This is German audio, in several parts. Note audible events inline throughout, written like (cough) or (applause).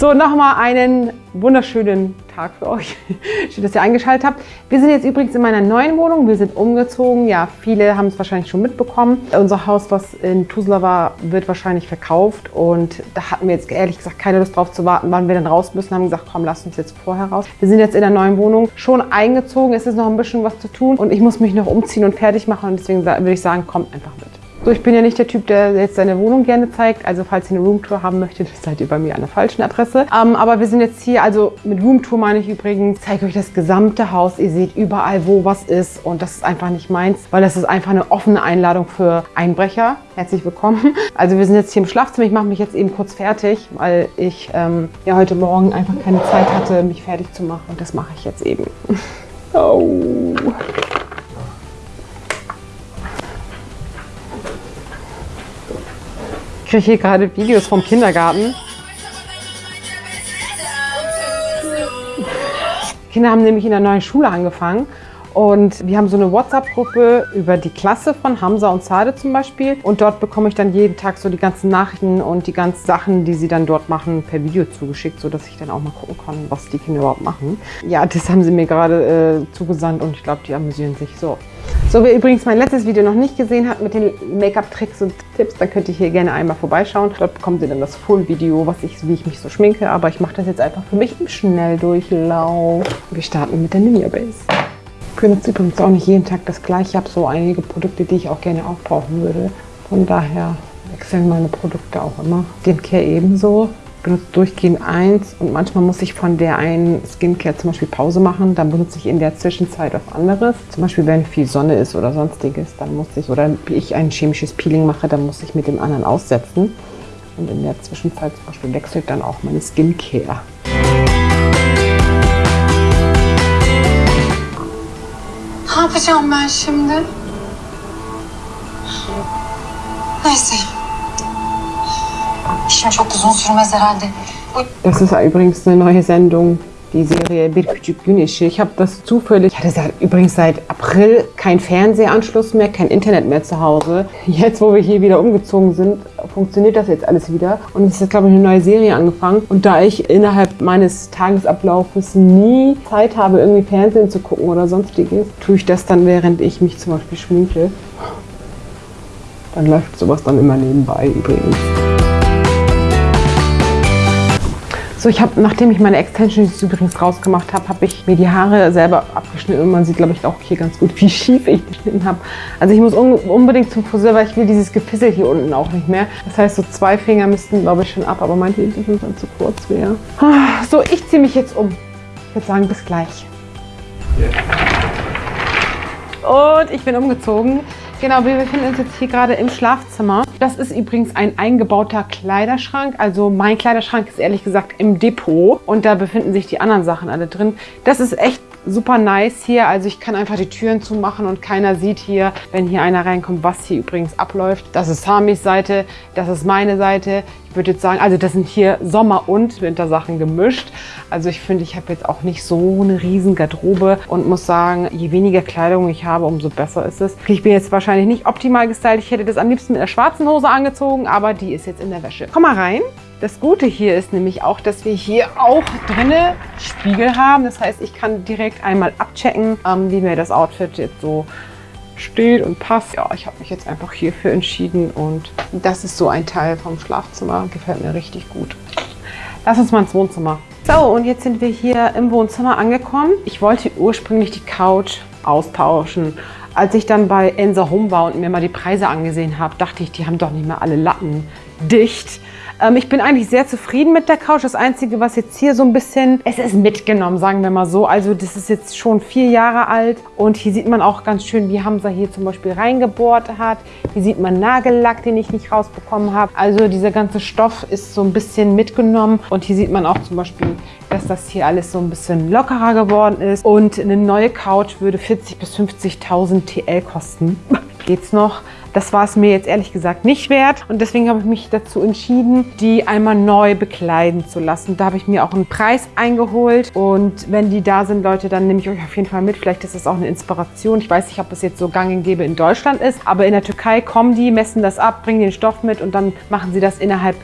nochmal einen wunderschönen Tag für euch. (laughs) Schön, dass ihr eingeschaltet habt. Wir sind jetzt übrigens in meiner neuen Wohnung. Wir sind umgezogen. Ja, viele haben es wahrscheinlich schon mitbekommen. Unser Haus, was in Tuzla war, wird wahrscheinlich verkauft. Und da hatten wir jetzt ehrlich gesagt keine Lust drauf zu warten, wann wir dann raus müssen. Haben gesagt, komm, lass uns jetzt vorher raus. Wir sind jetzt in der neuen Wohnung schon eingezogen. Es ist noch ein bisschen was zu tun. Und ich muss mich noch umziehen und fertig machen. Und deswegen würde ich sagen, kommt einfach mit. So, ich bin ja nicht der Typ, der jetzt seine Wohnung gerne zeigt. Also falls ihr eine Roomtour haben möchtet, (laughs) seid ihr bei mir an der falschen Adresse. Ähm, aber wir sind jetzt hier, also mit Roomtour meine ich übrigens, zeige euch das gesamte Haus. Ihr seht überall, wo was ist. Und das ist einfach nicht meins, weil das ist einfach eine offene Einladung für Einbrecher. Herzlich willkommen. (laughs) Also wir sind jetzt hier im Schlafzimmer. Ich mache mich jetzt eben kurz fertig, weil ich ähm, ja heute Morgen einfach keine Zeit hatte, mich fertig zu machen. Und das mache ich jetzt eben. (laughs) Oh. Ich kriege hier gerade Videos vom Kindergarten. Kinder haben nämlich in der neuen Schule angefangen und wir haben so eine WhatsApp-Gruppe über die Klasse von Hamza und Sade zum Beispiel. Und dort bekomme ich dann jeden Tag so die ganzen Nachrichten und die ganzen Sachen, die sie dann dort machen, per Video zugeschickt, sodass ich dann auch mal gucken kann, was die Kinder überhaupt machen. Ja, das haben sie mir gerade äh, zugesandt und ich glaube, die amüsieren sich so. So, wer übrigens mein letztes Video noch nicht gesehen hat mit den Make-up-Tricks und Tipps, dann könnt ihr hier gerne einmal vorbeischauen. Dort bekommt ihr dann das Full-Video, ich, wie ich mich so schminke. Aber ich mache das jetzt einfach für mich im Schnelldurchlauf. Wir starten mit der Ninja Base. Ich benutze übrigens auch nicht jeden Tag das gleiche. Ich habe so einige Produkte, die ich auch gerne aufbrauchen würde. Von daher wechseln meine Produkte auch immer. Skincare ebenso. Benutze durchgehend eins und manchmal muss ich von der einen Skincare zum Beispiel Pause machen. Dann benutze ich in der Zwischenzeit was anderes. Zum Beispiel, wenn viel Sonne ist oder sonstiges, dann muss ich, oder ich ein chemisches Peeling mache, dann muss ich mit dem anderen aussetzen. Und in der Zwischenzeit zum Beispiel wechselt dann auch meine Skincare. Ne yapacağım ben şimdi? Neyse. Das ist übrigens eine neue Sendung, die Serie Bir Küçük Gün Işığı. Ich habe das zufällig, ich hatte übrigens seit April keinen Fernsehanschluss mehr, kein Internet mehr zu Hause. Jetzt, wo wir hier wieder umgezogen sind, funktioniert das jetzt alles wieder. Und es ist, glaube ich, eine neue Serie angefangen. Und da ich innerhalb meines Tagesablaufes nie Zeit habe, irgendwie Fernsehen zu gucken oder sonstiges, tue ich das dann, während ich mich zum Beispiel schminke. Dann läuft sowas dann immer nebenbei übrigens. So, ich habe, nachdem ich meine Extensions übrigens rausgemacht habe, habe ich mir die Haare selber abgeschnitten man sieht, glaube ich, auch hier ganz gut, wie (laughs) schief ich geschnitten habe. Also ich muss un unbedingt zum Friseur, weil ich will dieses Gefissel hier unten auch nicht mehr. Das heißt, so zwei Finger müssten, glaube ich, schon ab, aber meine Hinten sind dann zu kurz wäre. So, ich ziehe mich jetzt um. Ich würde sagen, bis gleich. Und ich bin umgezogen. Genau, wir befinden uns jetzt hier gerade im Schlafzimmer. Das ist übrigens ein eingebauter Kleiderschrank. Also mein Kleiderschrank ist ehrlich gesagt im Depot und da befinden sich die anderen Sachen alle drin. Das ist echt super nice hier. Also ich kann einfach die Türen zumachen und keiner sieht hier, wenn hier einer reinkommt, was hier übrigens abläuft. Das ist Samis Seite, das ist meine Seite. Ich würde jetzt sagen, also das sind hier Sommer- und Wintersachen gemischt. Also ich finde, ich habe jetzt auch nicht so eine riesen Garderobe und muss sagen, je weniger Kleidung ich habe, umso besser ist es. Ich bin jetzt wahrscheinlich nicht optimal gestylt. Ich hätte das am liebsten mit einer schwarzen Hose angezogen, aber die ist jetzt in der Wäsche. Komm mal rein. Das Gute hier ist nämlich auch, dass wir hier auch drinne Spiegel haben. Das heißt, ich kann direkt einmal abchecken, ähm, wie mir das Outfit jetzt so steht und passt. Ja, ich habe mich jetzt einfach hierfür entschieden und das ist so ein Teil vom Schlafzimmer. Gefällt mir richtig gut. Lass uns mal ins Wohnzimmer. So, und jetzt sind wir hier im Wohnzimmer angekommen. Ich wollte ursprünglich die Couch austauschen. Als ich dann bei Ensa Home war und mir mal die Preise angesehen habe, dachte ich, die haben doch nicht mehr alle Latten dicht. Ähm, ich bin eigentlich sehr zufrieden mit der Couch. Das Einzige, was jetzt hier so ein bisschen, es ist mitgenommen, sagen wir mal so. Also das ist jetzt schon vier Jahre alt und hier sieht man auch ganz schön, wie Hamza hier zum Beispiel reingebohrt hat. Hier sieht man Nagellack, den ich nicht rausbekommen habe. Also dieser ganze Stoff ist so ein bisschen mitgenommen und hier sieht man auch zum Beispiel, dass das hier alles so ein bisschen lockerer geworden ist. Und eine neue Couch würde 40.000 bis 50.000 TL kosten. (laughs) Geht's noch? Das war es mir jetzt ehrlich gesagt nicht wert und deswegen habe ich mich dazu entschieden, die einmal neu bekleiden zu lassen. Da habe ich mir auch einen Preis eingeholt und wenn die da sind, Leute, dann nehme ich euch auf jeden Fall mit. Vielleicht ist das auch eine Inspiration. Ich weiß nicht, ob es jetzt so gang und gäbe in Deutschland ist, aber in der Türkei kommen die, messen das ab, bringen den Stoff mit und dann machen sie das innerhalb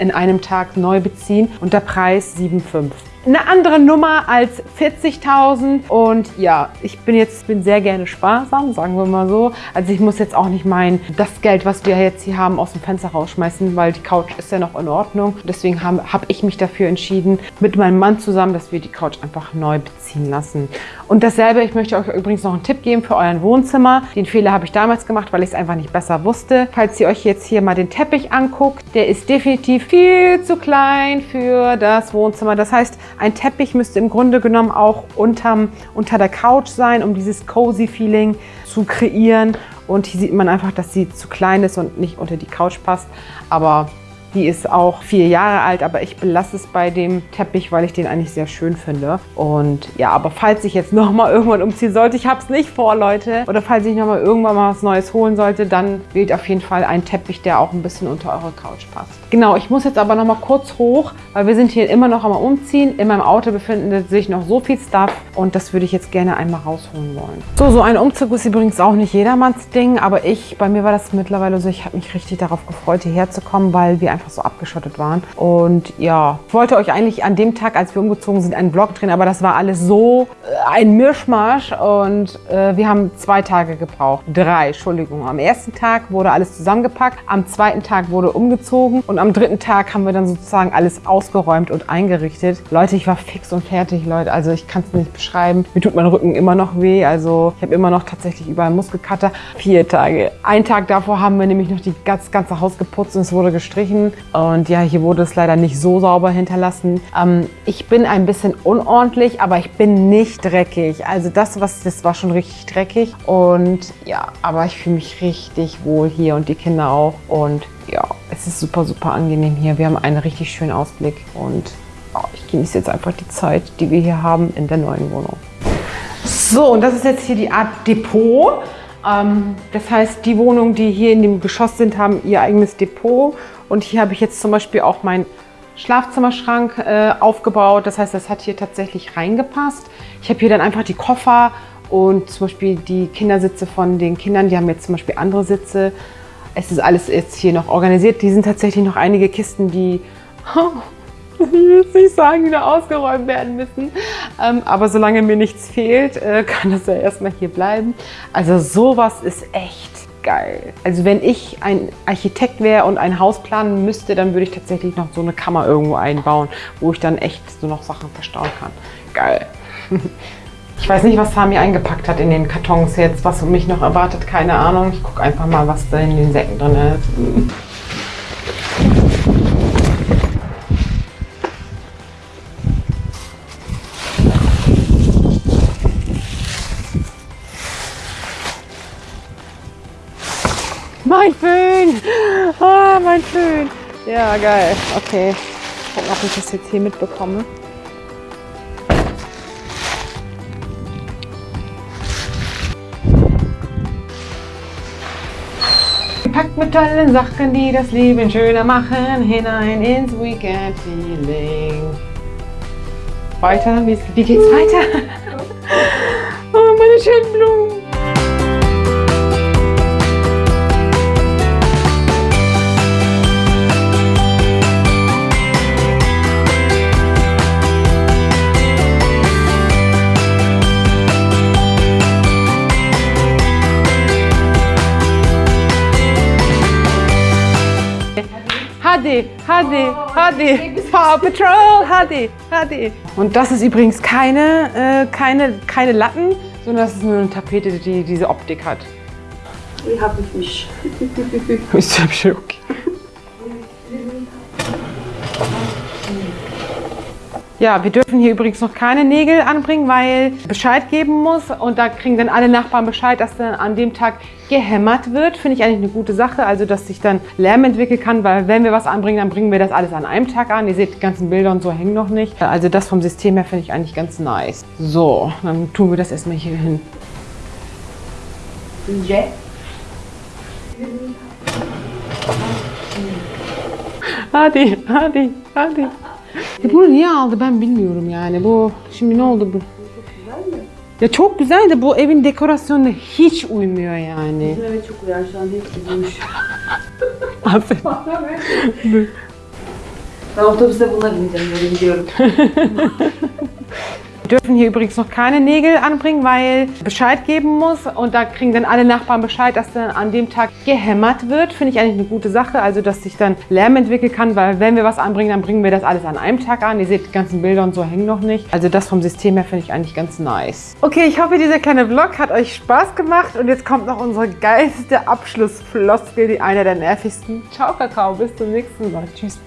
in einem Tag neu beziehen und der Preis 7,5 eine andere Nummer als 40.000 und ja, ich bin jetzt bin sehr gerne sparsam, sagen wir mal so. Also ich muss jetzt auch nicht mein das Geld, was wir jetzt hier haben, aus dem Fenster rausschmeißen, weil die Couch ist ja noch in Ordnung. Deswegen habe hab ich mich dafür entschieden, mit meinem Mann zusammen, dass wir die Couch einfach neu beziehen lassen. Und dasselbe, ich möchte euch übrigens noch einen Tipp geben für euer Wohnzimmer. Den Fehler habe ich damals gemacht, weil ich es einfach nicht besser wusste. Falls ihr euch jetzt hier mal den Teppich anguckt, der ist definitiv viel zu klein für das Wohnzimmer. Das heißt, ein Teppich müsste im Grunde genommen auch unterm, unter der Couch sein, um dieses cozy Feeling zu kreieren. Und hier sieht man einfach, dass sie zu klein ist und nicht unter die Couch passt. Aber die ist auch vier Jahre alt, aber ich belasse es bei dem Teppich, weil ich den eigentlich sehr schön finde. Und ja, aber falls ich jetzt (laughs) nochmal irgendwann umziehen sollte, ich habe es nicht vor, Leute, oder falls ich nochmal irgendwann mal was Neues holen sollte, dann wählt auf jeden Fall einen Teppich, der auch ein bisschen unter eure Couch passt. Genau, ich muss jetzt aber nochmal kurz hoch, weil wir sind hier immer noch am Umziehen. In meinem Auto befindet sich noch so viel Stuff und das würde ich jetzt gerne einmal rausholen wollen. So, so ein Umzug ist übrigens auch nicht jedermanns Ding, aber ich, bei mir war das mittlerweile so, ich habe mich richtig darauf gefreut, hierher zu kommen, weil wir einfach so abgeschottet waren. Und ja, ich wollte euch eigentlich an dem Tag, als wir umgezogen sind, einen Vlog drehen, aber das war alles so äh, ein Mischmasch und äh, wir haben zwei Tage gebraucht. Drei, Entschuldigung. Am ersten Tag wurde alles zusammengepackt, am zweiten Tag wurde umgezogen und am dritten Tag haben wir dann sozusagen alles ausgeräumt und eingerichtet. Leute, ich war fix und fertig, Leute. Also ich kann es nicht beschreiben. Mir tut mein Rücken immer noch weh. Also ich habe immer noch tatsächlich überall Muskelkater. Vier Tage. Einen Tag davor haben wir nämlich noch die, das ganze Haus geputzt und es wurde gestrichen. Und ja, hier wurde es leider nicht so sauber hinterlassen. Ähm, ich bin ein bisschen unordentlich, aber ich bin nicht dreckig. Also das, was das war schon richtig dreckig. Und ja, aber ich fühle mich richtig wohl hier und die Kinder auch. Und ja, es ist super, super angenehm hier. Wir haben einen richtig schönen Ausblick und oh, ich genieße jetzt einfach die Zeit, die wir hier haben in der neuen Wohnung. So, und das ist jetzt hier die Art Depot. Ähm, das heißt, die Wohnungen, die hier in dem Geschoss sind, haben ihr eigenes Depot. Und hier habe ich jetzt zum Beispiel auch meinen Schlafzimmerschrank äh, aufgebaut. Das heißt, das hat hier tatsächlich reingepasst. Ich habe hier dann einfach die Koffer und zum Beispiel die Kindersitze von den Kindern. Die haben jetzt zum Beispiel andere Sitze. Es ist alles jetzt hier noch organisiert. Die sind tatsächlich noch einige Kisten, die, (laughs) ich will sagen, wieder ausgeräumt werden müssen. Ähm, aber solange mir nichts fehlt, äh, kann das ja erstmal hier bleiben. Also sowas ist echt geil. Also wenn ich ein Architekt wäre und ein Haus planen müsste, dann würde ich tatsächlich noch so eine Kammer irgendwo einbauen, wo ich dann echt so noch Sachen verstauen kann. Geil. (laughs) Ich weiß nicht, was Sami eingepackt hat in den Kartons jetzt, was mich noch erwartet, keine Ahnung. Ich gucke einfach mal, was da in den Säcken drin ist. Mein Föhn! Ah, mein Föhn! Ja, geil. Okay. Gucken, ob ich das jetzt hier mitbekomme. Packt mit tollen Sachen, die das Leben schöner machen, hinein ins Weekend-Feeling. Weiter, wie geht's weiter? (laughs) Oh, meine schönen Blumen. Hadi, Hadi, Paw Patrol, Hadi, Hadi. Und das ist übrigens keine, äh, keine, keine Latten, sondern das ist nur eine Tapete, die diese Optik hat. Ich habe mich. Ist hübsch, okay. Ja, wir dürfen hier übrigens noch keine Nägel anbringen, weil Bescheid geben muss. Und da kriegen dann alle Nachbarn Bescheid, dass dann an dem Tag gehämmert wird. Finde ich eigentlich eine gute Sache, also dass sich dann Lärm entwickeln kann, weil wenn wir was anbringen, dann bringen wir das alles an einem Tag an. Ihr seht, die ganzen Bilder und so hängen noch nicht. Also das vom System her finde ich eigentlich ganz nice. So, dann tun wir das erstmal hier hin. Yeah. Hadi, hadi, hadi. E bunu niye aldı ben bilmiyorum yani. Bu şimdi ne oldu bu? Ya çok güzel de bu evin dekorasyonuna hiç uymuyor yani. Evet çok uyar şu an hepsi bulmuş. (laughs) Aferin. Ben otobüste bununla bineceğim böyle gidiyorum. (laughs) Wir dürfen hier übrigens noch keine Nägel anbringen, weil Bescheid geben muss. Und da kriegen dann alle Nachbarn Bescheid, dass dann an dem Tag gehämmert wird. Finde ich eigentlich eine gute Sache. Also, dass sich dann Lärm entwickeln kann, weil wenn wir was anbringen, dann bringen wir das alles an einem Tag an. Ihr seht, die ganzen Bilder und so hängen noch nicht. Also, das vom System her finde ich eigentlich ganz nice. Okay, ich hoffe, dieser kleine Vlog hat euch Spaß gemacht. Und jetzt kommt noch unsere geilste Abschlussfloskel, die einer der nervigsten. Ciao, Kakao. Bis zum nächsten Mal. Tschüss.